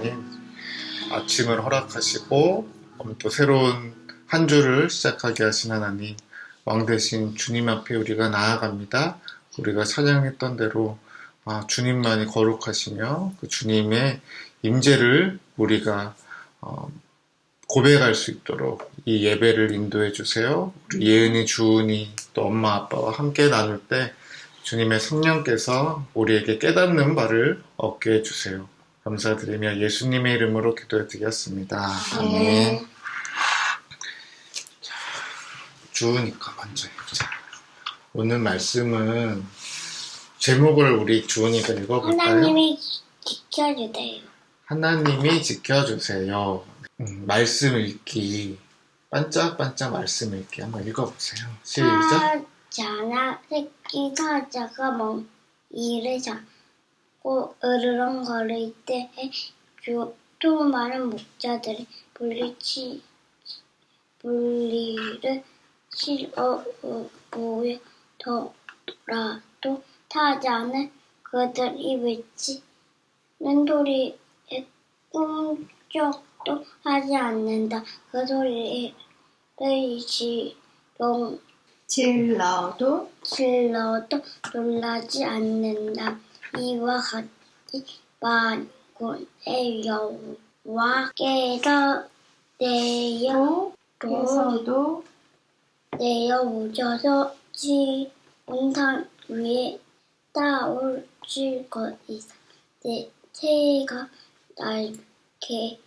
하나님 아침을 허락하시고 또 새로운 한 주를 시작하게 하신 하나님 왕 대신 주님 앞에 우리가 나아갑니다. 우리가 찬양했던 대로 아, 주님만이 거룩하시며 그 주님의 임재를 우리가 어, 고백할 수 있도록 이 예배를 인도해 주세요. 예은이, 주은이, 또 엄마, 아빠와 함께 나눌 때 주님의 성령께서 우리에게 깨닫는 바를 얻게 해주세요. 감사드리며 예수님의 이름으로 기도해 드렸습니다. 아멘. 자, 주으니까 먼저 해보자. 오늘 말씀은 제목을 우리 주은이가 읽어볼까요? 하나님이 지켜주세요. 하나님이 지켜주세요. 음, 말씀 읽기. 반짝반짝 말씀 읽기. 한번 읽어보세요. 시작. 사자나 새끼 사자가 멍 이를 잡 고 으르렁거릴 때에 또 많은 목자들이 물리치 물리를 실어 보여더라도 사자는 그들이 외치는 소리에 꿈쩍도 하지 않는다. 그 소리를 지롱 질러도 질러도 놀라지 않는다. 이와 같이 만군의 여호와께서 내어 에서도 내어 오셔서 지온산 위에 따올줄 것이다. 내 새가 날개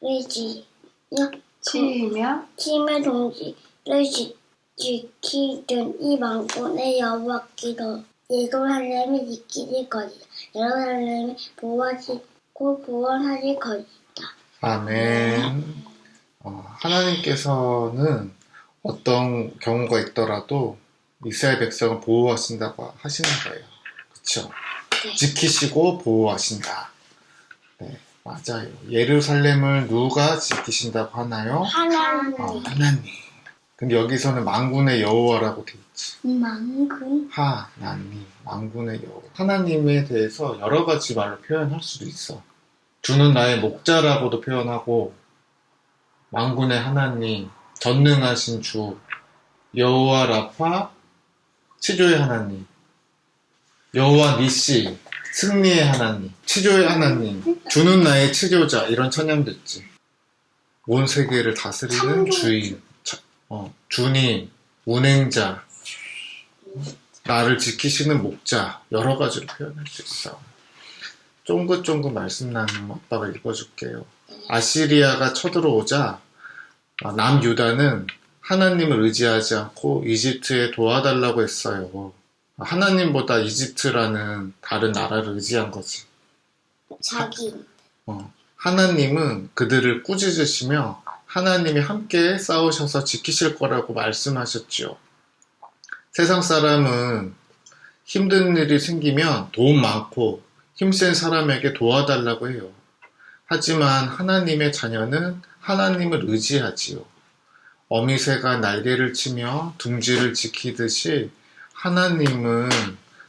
를 지며 치며 동지를 지, 지키던 이 망군의 여호와께서 예루살렘을 지키실 것이다. 예루살렘을 보호하시고 구원하실 것이다. 아멘. 어, 하나님께서는 어떤 경우가 있더라도 이스라엘 백성을 보호하신다고 하시는 거예요. 그쵸? 네. 지키시고 보호하신다. 네, 맞아요. 예루살렘을 누가 지키신다고 하나요? 하나님 어, 하나님. 근데 여기서는 망군의 여호와라고 돼 있지. 망군 하나님, 망군의 여호와. 하나님에 대해서 여러 가지 말로 표현할 수도 있어. 주는 나의 목자라고도 표현하고, 망군의 하나님, 전능하신 주, 여호와 라파, 치조의 하나님, 여호와 니시, 승리의 하나님, 치조의 하나님, 주는 나의 치조자 이런 찬양도 있지. 온 세계를 다스리는. 주인, 차- 어, 주님, 운행자, 나를 지키시는 목자 여러 가지로 표현할 수 있어. 쫑긋쫑긋 말씀 나누는 아빠가 읽어줄게요. 아시리아가 쳐들어오자 아, 남유다는 하나님을 의지하지 않고 이집트에 도와달라고 했어요. 하나님보다 이집트라는 다른 나라를 의지한 거지. 자기 어, 하나님은 그들을 꾸짖으시며 하나님이 함께 싸우셔서 지키실 거라고 말씀하셨죠. 세상 사람은 힘든 일이 생기면 돈 많고 힘센 사람에게 도와달라고 해요. 하지만 하나님의 자녀는 하나님을 의지하지요. 어미새가 날개를 치며 둥지를 지키듯이 하나님은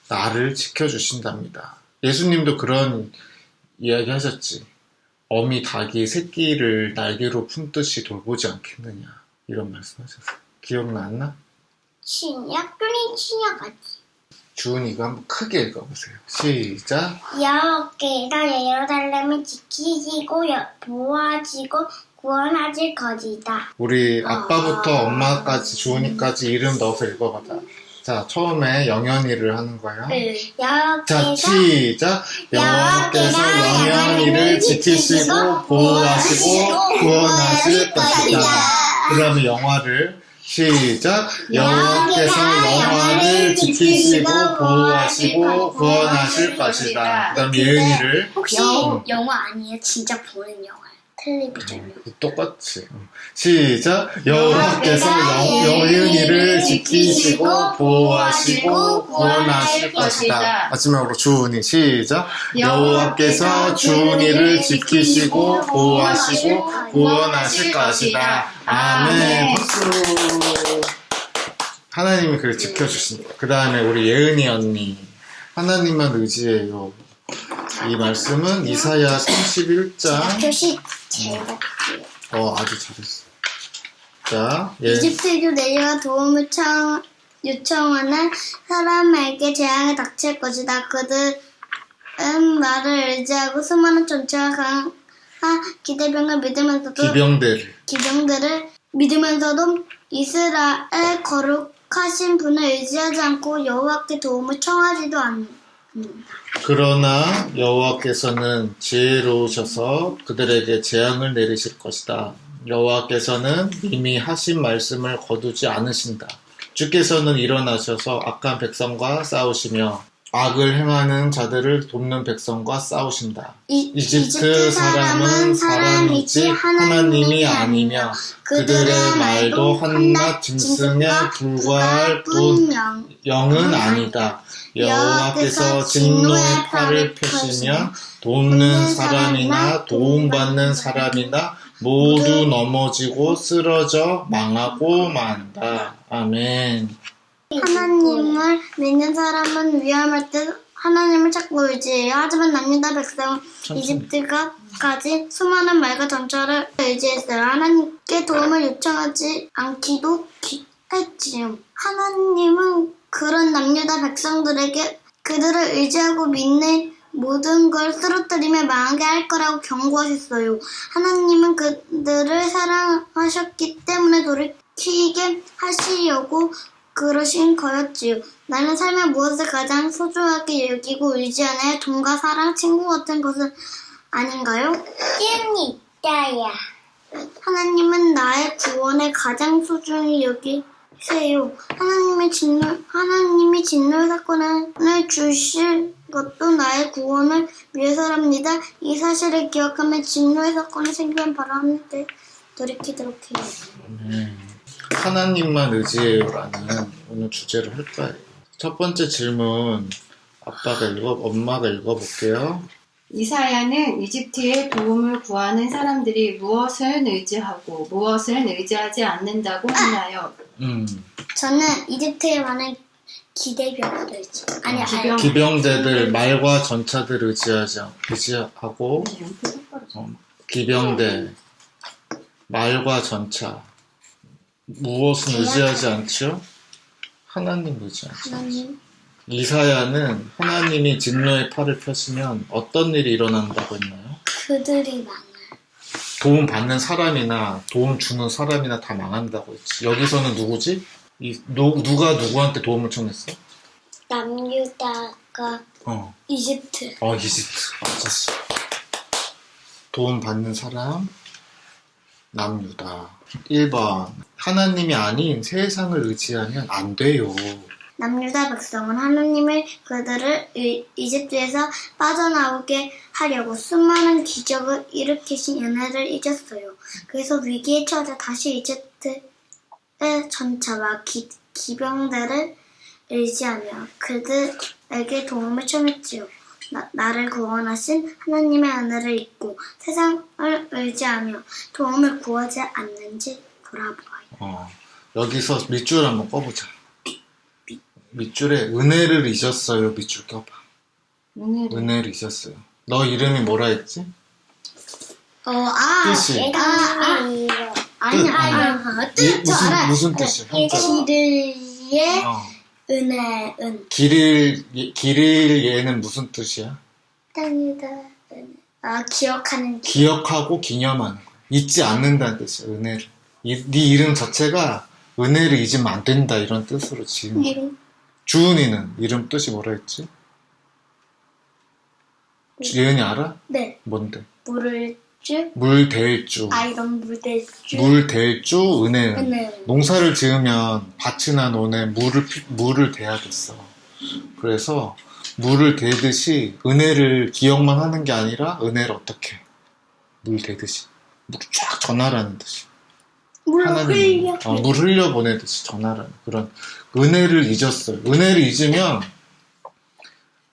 나를 지켜주신답니다. 예수님도 그런 이야기 하셨지. 어미 닭이 새끼를 날개로 품듯이 돌보지 않겠느냐. 이런 말씀 하셨어요. 기억났나? 신약 끓인 신약같이 주은이가 한번 크게 읽어보세요. 시작. 여호와께서 예루살렘을 지키시고 여- 보호하시고 구원하실 것이다. 우리 아빠부터 아. 엄마까지 주은이까지 이름 넣어서 읽어보자. 자, 처음에 영현이를 하는 거야. 자, 여호와께서 시작. 여호와께서 영현이를 지키시고 보호하시고 구원하실 것이다. 그 다음에 영화를 시작. 여호와께서 영화를 지키시고 보호하시고 구원하실 것이다. 그 다음 예은이를 혹시 영- 영화 아니에요? 진짜 보는 영화. 텔레비전용. 똑같이. 시작. 여호와께서 영- 예은이를 지키시고 보호하시고 구원하실 것이다. 마지막으로 주은이 시작. 여호와께서 주은이를 지키시고 보호하시고 구원하실 것이다. 아멘. 박수. 하나님이 그를 지켜주신다. 그 다음에 우리 예은이 언니. 하나님만 의지해요. 이 말씀은 이사야 31장. 교시 제일 같아요. 어, 아주 잘했어. 자, 예. 이집트에도 내가 도움을 청, 요청하는 사람에게 재앙이 닥칠 것이다. 그들은 나를 의지하고 수많은 전체와 강한 기대병을 믿으면서도 기병대를. 기병들을 믿으면서도 이스라엘 거룩하신 분을 의지하지 않고 여호와께 도움을 청하지도 않는다. 그러나 여호와께서는 지혜로우셔서 그들에게 재앙을 내리실 것이다. 여호와께서는 이미 하신 말씀을 거두지 않으신다. 주께서는 일어나셔서 악한 백성과 싸우시며 악을 행하는 자들을 돕는 백성과 싸우신다. 이, 이집트 사람은 사람이지 하나님이 아니며 그들의 말도 한낱 짐승에 불과할 뿐 영. 영은 아니다. 여호와께서 진노의 팔을 펴시며 돕는 사람이나 도움받는 사람이나 모두 넘어지고 쓰러져 망하고 만다. 아멘. 하나님을 믿는 사람은 위험할 때 하나님을 찾고 의지해요. 하지만 남유다 백성은 천천히. 이집트가 가진 수많은 말과 전차를 의지했어요. 하나님께 도움을 요청하지 않기도 기- 했지요. 하나님은 그런 남유다 백성들에게 그들을 의지하고 믿는 모든 걸 쓰러뜨리며 망하게 할 거라고 경고하셨어요. 하나님은 그들을 사랑하셨기 때문에 돌이키게 하시려고 그러신 거였지요. 나는 삶의 무엇을 가장 소중하게 여기고 의지하나요? 돈과 사랑, 친구 같은 것은 아닌가요? 띠언니 있다야. 하나님은 나의 구원에 가장 소중히 여기세요. 하나님의 진노, 하나님이 진노 사건을 주실 것도 나의 구원을 위해서랍니다. 이 사실을 기억하면 진노의 사건이 생기면 하늘을 돌이키도록 해요. 네. 하나님만 의지해요라는 오늘 주제로 할 거예요. 첫 번째 질문 아빠가 읽어 엄마가 읽어볼게요. 이사야는 이집트의 도움을 구하는 사람들이 무엇을 의지하고 무엇을 의지하지 않는다고 하나요? 음, 저는 이집트에 많은 기대병을 의지. 아니, 기병. 아니. 기병대들 말과 전차들 의지하지 않- 의지하고 어, 기병대 말과 전차 무엇은 의지하지 않죠? 하나님 의지하죠. 하나님. 이사야는 하나님이 진노의 팔을 펴시면 어떤 일이 일어난다고 했나요? 그들이 많아요. 도움 받는 사람이나 도움 주는 사람이나 다 망한다고 했지. 여기서는 누구지? 이, 누, 누가 누구한테 도움을 청했어? 남유다가 어, 이집트. 어 이집트 맞았어. 도움 받는 사람 남유다. 1번 하나님이 아닌 세상을 의지하면 안 돼요. 남유다 백성은 하나님을 그들을 이- 이집트에서 빠져나오게 하려고 수많은 기적을 일으키신 은혜를 잊었어요. 그래서 위기에 처하자 다시 이집트의 전차와 기, 기병들을 의지하며 그들에게 도움을 청했지요. 나, 나를 구원하신 하나님의 은혜를 잊고 세상을 의지하며 도움을 구하지 않는지 돌아보아요. 어, 여기서 밑줄 한번 꺼보자. 밑줄에 은혜를 잊었어요. 밑줄 껴봐. 오늘 은혜를 잊었어요. 너 이름이 뭐라 했지? 어, 아, 뜻이. 아, 아, 아니, 뜻, 아니, 이- 아, 뜻, 저 무슨 알아. 무슨 뜻이야? 길의 어. 은혜, 은. 길일 예- 길일 얘는 무슨 뜻이야? 땅이다, 은혜. 아, 기억하는 기. 기억하고 기념하는 거. 잊지 않는다는 뜻이야. 은혜를. 이, 네 이름 자체가 은혜를 잊으면 안 된다 이런 뜻으로 지은 거야. 이름, 주은이는 이름 뜻이 뭐라 했지? 예은이 알아? 네, 뭔데? 물을 주, 물대주. 아이런 물대 주, 물대주 은혜는. 은혜. 농사를 지으면 밭이나 논에 물을 피- 물을 대야겠어. 그래서 물을 대듯이 은혜를 기억만 하는 게 아니라 은혜를 어떻게 물 대듯이 물쫙 전하라는 듯이 물 흘려. 어, 물 흘려 보내듯이 전하라는 그런 은혜를 잊었어요. 은혜를 잊으면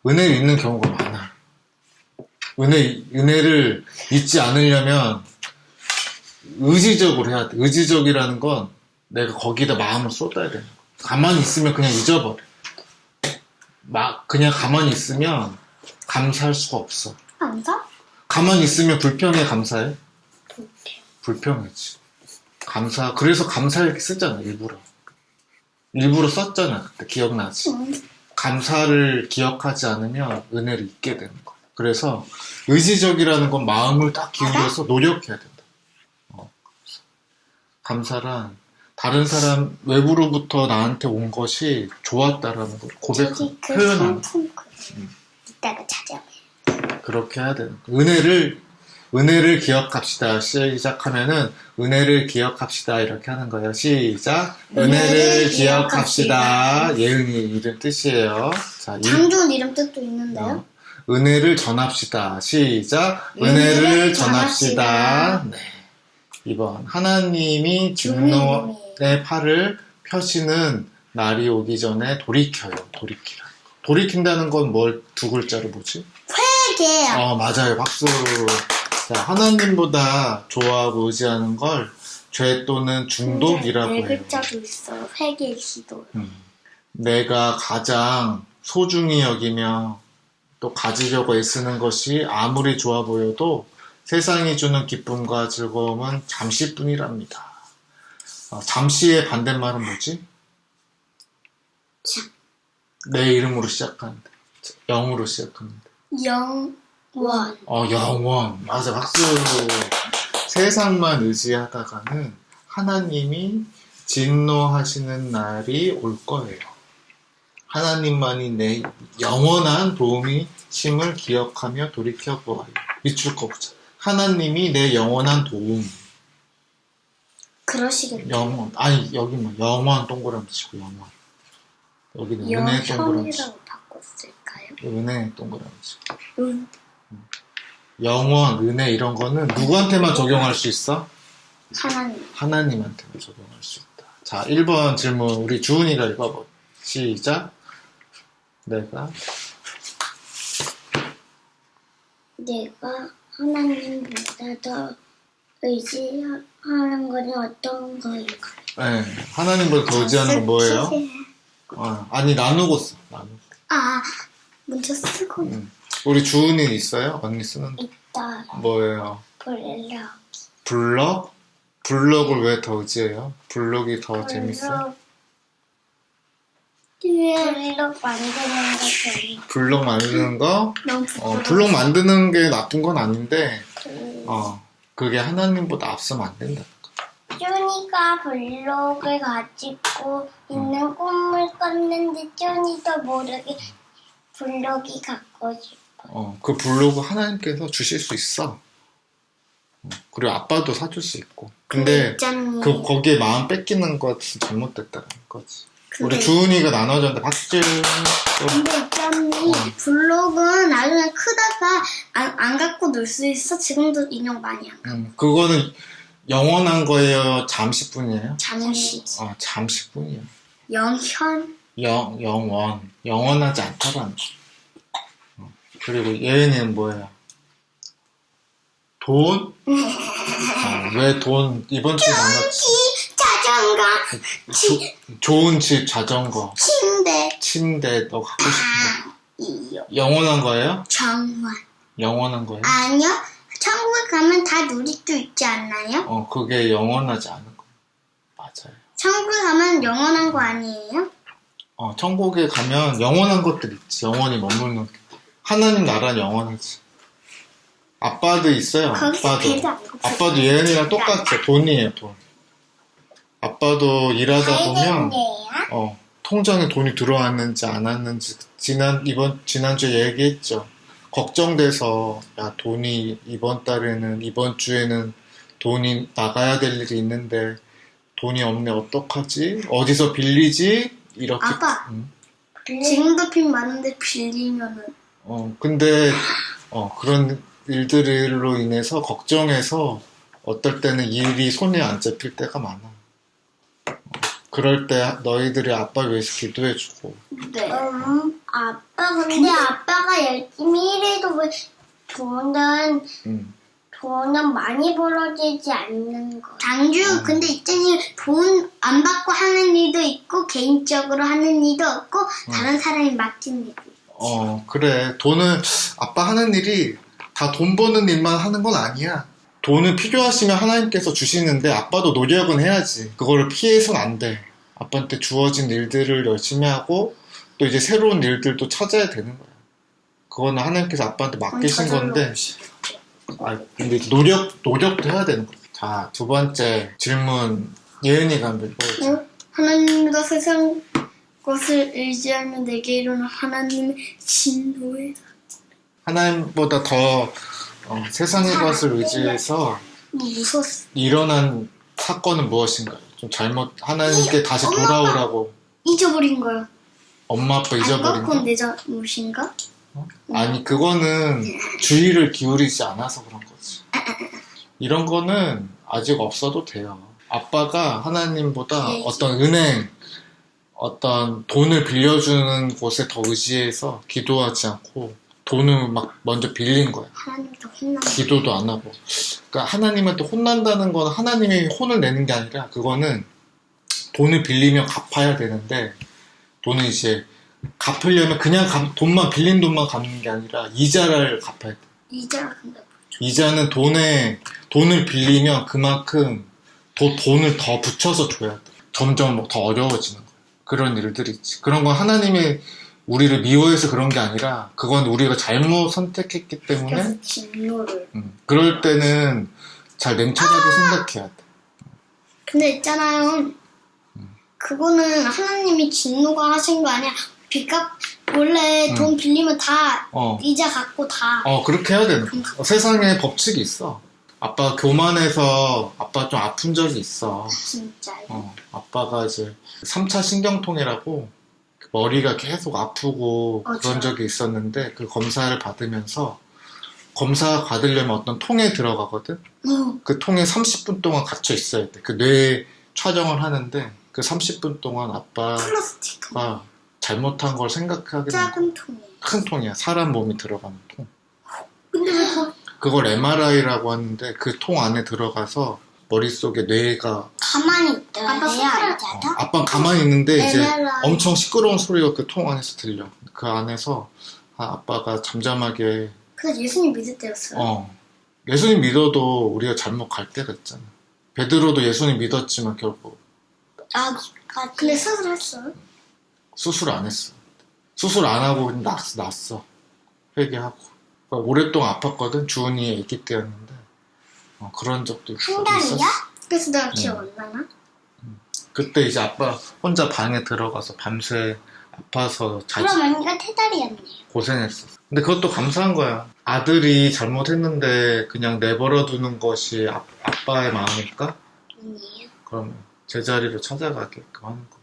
은혜를 잊는 경우가 많아. 은혜 은혜를 잊지 않으려면 의지적으로 해야 돼. 의지적이라는 건 내가 거기다 마음을 쏟아야 돼. 가만히 있으면 그냥 잊어버려. 막 그냥 가만히 있으면 감사할 수가 없어. 감사? 가만히 있으면 불평해, 감사해? 불평이지. 감사, 그래서 감사 이렇게 쓰잖아, 일부러. 일부러 썼잖아, 그때. 기억나지? 응. 감사를 기억하지 않으면 은혜를 잊게 되는 거야. 그래서 의지적이라는 건 마음을 딱 기울여서 노력해야 된다. 어. 감사란 다른 사람 외부로부터 나한테 온 것이 좋았다라는 걸 고백 그 표현하는 상품 그 이따가 찾아. 그렇게 해야 되는 거야. 은혜를 은혜를 기억합시다. 시작하면은 은혜를 기억합시다 이렇게 하는 거예요. 시작. 은혜를 은혜를 기억합시다. 예은이 이름 뜻이에요. 자, 이- 장준 이름 뜻도 있는데요. 어, 은혜를 전합시다. 시작. 은혜를 은혜를 전합시다. 전합시다. 네. 2번. 하나님이 진노의 팔을 펴시는 날이 오기 전에 돌이켜요. 돌이키라. 돌이킨다는 건 뭘 두 글자로 뭐지? 회개요. 어, 맞아요. 박수. 자, 하나님보다 좋아하고 의지하는 걸 죄 또는 중독이라고 네 해요. 글자도 있어요. 회개 기도. 음. 내가 가장 소중히 여기며 또 가지려고 애쓰는 것이 아무리 좋아 보여도 세상이 주는 기쁨과 즐거움은 잠시뿐이랍니다. 어, 잠시의 반대말은 뭐지? 참. 내 이름으로 시작하는데. 영으로 시작하는데. 영원. 어, 영원. 맞아, 박수. 세상만 의지하다가는 하나님이 진노하시는 날이 올 거예요. 하나님만이 내 영원한 도움이 심을 기억하며 돌이켜 보아요. 밑줄 거보자. 하나님이 내 영원한 도움. 그러시겠죠. 영원. 아니, 여기 뭐, 영원 동그라미 치고, 영원. 여기는 은혜 동그라미 치고. 영현이라고 바꿨을까요? 은혜 동그라미 치고. 응. 영원, 은혜 이런 거는 누구한테만 적용할 수 있어? 하나님. 하나님한테만 적용할 수 있다. 자, 1번 질문 우리 주은이가 읽어봐. 시작. 내가 내가 하나님보다 더 의지하는 것이 어떤 거일까요? 네, 하나님보다 더 의지하는 건 뭐예요? 어, 아니 나누고 써. 나누고. 아, 문자 쓰고 음. 우리 주은이 있어요? 언니 쓰는 있다. 뭐예요? 블럭. 블럭? 블럭을 왜 더 의지해요? 블럭이 더 재밌어? 블럭 만드는 거 재밌. 블럭 만드는 거? 너무 어. 블럭 만드는 게 나쁜 건 아닌데, 음. 어, 그게 하나님보다 앞서면 안 된다. 쪼니가 블록을 가지고 있는 꿈을 꿨는데 쪼니도 모르게 블록이 갖고 싶어. 어, 그 블로그 하나님께서 주실 수 있어. 어, 그리고 아빠도 사줄 수 있고. 근데 있잖니. 그 거기에 마음 뺏기는 것은 잘못됐다는 거지. 우리 주은이가 나눠줬는데 박질. 근데 있잖니. 블록은 나중에 크다가 안, 안 갖고 놀 수 있어. 지금도 인형 많이 안. 음, 그거는 영원한 거예요. 잠시뿐이에요. 잠시. 어, 잠시뿐이에요. 영현. 영 영원 영원하지 않다라는 거. 어, 그리고 예은이는 뭐예요? 돈? 어, 왜돈 이번 주에 만났지? 집, 자전거, 조- 좋은 집, 자전거, 침대, 침대 너 갖고 싶은 거. 이요. 영원한 거예요? 정원. 영원한 거예요? 아니요. 천국에 가면 다 누릴 수 있지 않나요? 어, 그게 영원하지 않은 거. 맞아요. 천국에 가면 영원한 거 아니에요? 어, 천국에 가면 영원한 것들 있지. 영원히 머무는. 게. 하나님 나라는 영원하지. 아빠도 있어요. 거기서 아빠도. 배도 안 고프죠. 아빠도 예은이랑 똑같죠. 돈이에요, 돈. 아빠도 일하다 보면, 어, 통장에 돈이 들어왔는지 안 왔는지, 지난, 이번, 지난주에 얘기했죠. 걱정돼서, 야, 돈이 이번 달에는, 이번 주에는 돈이 나가야 될 일이 있는데, 돈이 없네, 어떡하지? 어디서 빌리지? 이렇게. 아빠. 음. 지금도 빚 많은데 빌리면은 어, 근데, 어, 그런 일들로 인해서 걱정해서 어떨 때는 일이 손에 안 잡힐 때가 많아. 어, 그럴 때 너희들이 아빠 위해서 기도해주고, 네. 음, 아빠 근데 아빠가 열심히 일해도 왜 돈은 음, 돈은 많이 벌어지지 않는 거. 장주 근데 있잖니 돈안 받고 하는 일도 있고 개인적으로 하는 일도 없고 다른 사람이 맡긴 일도 있고. 어, 그래. 돈은, 아빠 하는 일이 다 돈 버는 일만 하는 건 아니야. 돈을 필요하시면 하나님께서 주시는데 아빠도 노력은 해야지. 그거를 피해서는 안 돼. 아빠한테 주어진 일들을 열심히 하고 또 이제 새로운 일들도 찾아야 되는 거야. 그거는 하나님께서 아빠한테 맡기신 건데, 아, 근데 노력, 노력도 해야 되는 거야. 자, 두 번째 질문, 예은이가 한번 읽어보자. 어? 하나님보다 세상 것을 의지하면 내게 이르는 하나님의 진노에 하나님보다 더 어, 세상의 것을 의지해서 뭐 무섭어. 일어난 사건은 무엇인가요? 좀 잘못 하나님께 다시 엄마, 돌아오라고 잊어버린 거요. 엄마 아빠? 잊어버린 그건 거? 내 잘못인가? 아니 그거는 주의를 기울이지 않아서 그런 거지. 이런 거는 아직 없어도 돼요. 아빠가 하나님보다 예. 어떤 은행, 어떤 돈을 빌려주는 곳에 더 의지해서 기도하지 않고 돈을 막 먼저 빌린 거야. 하나님도 혼나. 기도도 안 하고. 그러니까 하나님한테 혼난다는 건 하나님이 혼을 내는 게 아니라 그거는 돈을 빌리면 갚아야 되는데 돈은 이제 갚으려면 그냥 갚- 돈만 빌린 돈만 갚는 게 아니라 이자를 갚아야 돼. 근데 이자는 돈에 돈을 빌리면 그만큼 더 돈을 더 붙여서 줘야 돼. 점점 더 어려워지는 거야. 그런 일들이 있지. 그런 건 하나님이 우리를 미워해서 그런 게 아니라 그건 우리가 잘못 선택했기 때문에 진노를. 음, 그럴 때는 잘 냉철하게 생각해야 돼. 근데 있잖아요. 그거는 하나님이 진노가 하신 거 아니야. 빚값 원래 음. 돈 빌리면 다 어, 이자 갚고 다. 어 그렇게 해야 되는 거야. 어, 세상에 법칙이 있어. 아빠 교만해서 아빠 좀 아픈 적이 있어. 진짜요. 어, 아빠가 이제 3차 신경통이라고 머리가 계속 아프고 어, 그런 저- 적이 있었는데 그 검사를 받으면서 검사 받으려면 어떤 통에 들어가거든. 어, 그 통에 30분 동안 갇혀 있어야 돼. 그 뇌 촬영을 하는데 그 30분 동안 아빠가 플라스틱 잘못한 걸 생각하게 작은 통이. 큰 통이야. 사람 몸이 들어가는 통. 근데 왜 그걸 MRI라고 하는데 그 통 안에 들어가서 머릿속에 뇌가 가만히 있더라. 아빠 손가락 어, 아빠는 가만히 있는데 이제. 엄청 시끄러운 소리가 그 통 안에서 들려. 그 안에서 아, 아빠가 잠잠하게 그래서 예수님 믿을 때였어요. 어 예수님 믿어도 우리가 잘못 갈 때가 있잖아. 베드로도 예수님 믿었지만 결국 아, 근데 수술했어요? 수술 안 했어. 수술 안 하고 그냥 났, 났어. 회개하고. 그러니까 오랫동안 아팠거든. 주은이 아기 때였는데 어, 그런 적도 있, 한 달이야? 있었어. 그래서 내가 음. 기억 안 나나? 그때 이제 아빠 혼자 방에 들어가서 밤새 아파서 자지 그럼 언니가 태달이었네. 고생했어. 근데 그것도 감사한 거야. 아들이 잘못했는데 그냥 내버려 두는 것이 아, 아빠의 마음일까? 아니에요. 그러면 제자리로 찾아가게끔 하는 거.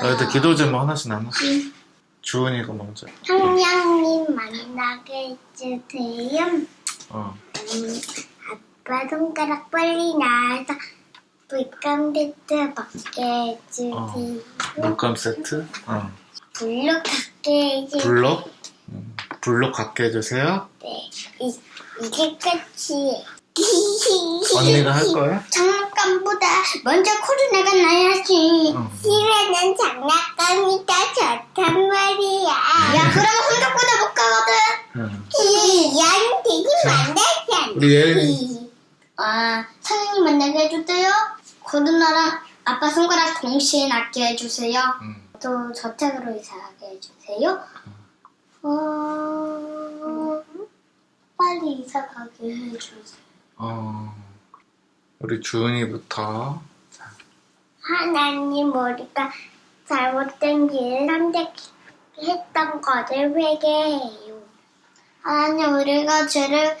아. 너희들 기도 제목 하나씩 나눠. 응. 주은이가 먼저. 한양님 만나게 해주세요. 어. 음, 아빠 손가락 빨리 나와서 물감 세트 받게 해주세요. 어. 물감 세트. 어. 블록 갖게 해주세요. 블록. 음, 블록 갖게 해주세요. 네. 이, 이게 끝이에요. 언니가 할 거야? 장난감보다 먼저 코로나가 나야지. 어. 실내는 장난감이 더 좋단 말이야. 야, 그러면 혼자보다 못 가거든. 응. 양 되게 만나잖아. 우리 예은이. 아, 선생님 만나게 해주세요. 코로나랑 아빠 손가락 동시에 낫게 해주세요. 음. 또 저택으로 이사하게 해주세요. 어, 빨리 이사 가게 해주세요. 어. 우리 주은이부터. 하나님 우리가 잘못된 길을 선택했던 것을 회개해요. 하나님 우리가 죄를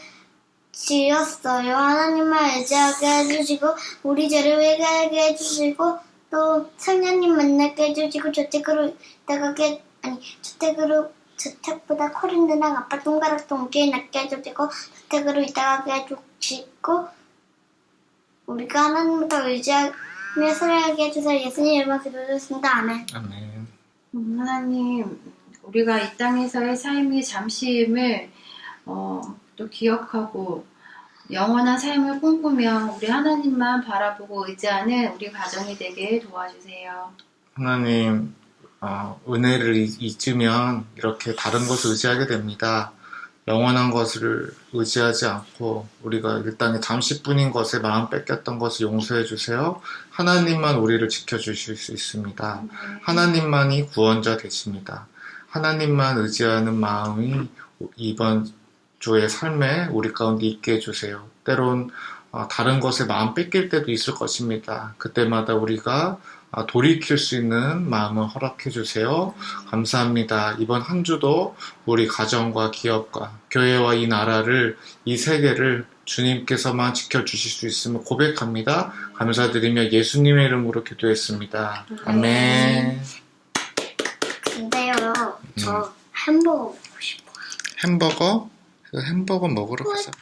지었어요. 하나님을 의지하게 해주시고 우리 죄를 회개하게 해주시고 또 성령님 만나게 해주시고 저택으로 나가게 아니 저택으로 저택보다 코린드랑 아빠 손가락 동기에 낫게 해주시고 저택으로 이사가게 해주시고 우리가 하나님을 더 의지하며 살아가게 해주세요. 예수님 이름으로 기도드렸습니다. 아멘. 아멘. 음, 하나님, 우리가 이 땅에서의 삶이 잠시임을 어, 또 기억하고 영원한 삶을 꿈꾸며 우리 하나님만 바라보고 의지하는 우리 가정이 되게 도와주세요. 하나님, 어, 은혜를 잊- 잊으면 이렇게 다른 것을 의지하게 됩니다. 영원한 것을 의지하지 않고 우리가 이 땅에 잠시뿐인 것에 마음 뺏겼던 것을 용서해 주세요. 하나님만 우리를 지켜주실 수 있습니다. 하나님만이 구원자 되십니다. 하나님만 의지하는 마음이 이번 주의 삶에 우리 가운데 있게 해주세요. 때론 어, 다른 것에 마음 뺏길 때도 있을 것입니다. 그때마다 우리가 아, 돌이킬 수 있는 마음을 허락해 주세요. 감사합니다. 이번 한 주도 우리 가정과 기업과 교회와 이 나라를, 이 세계를 주님께서만 지켜주실 수 있음을 고백합니다. 감사드리며 예수님의 이름으로 기도했습니다. 아멘. 근데요, 저 햄버거 먹고 싶어요. 햄버거? 그 햄버거 먹으러 가자.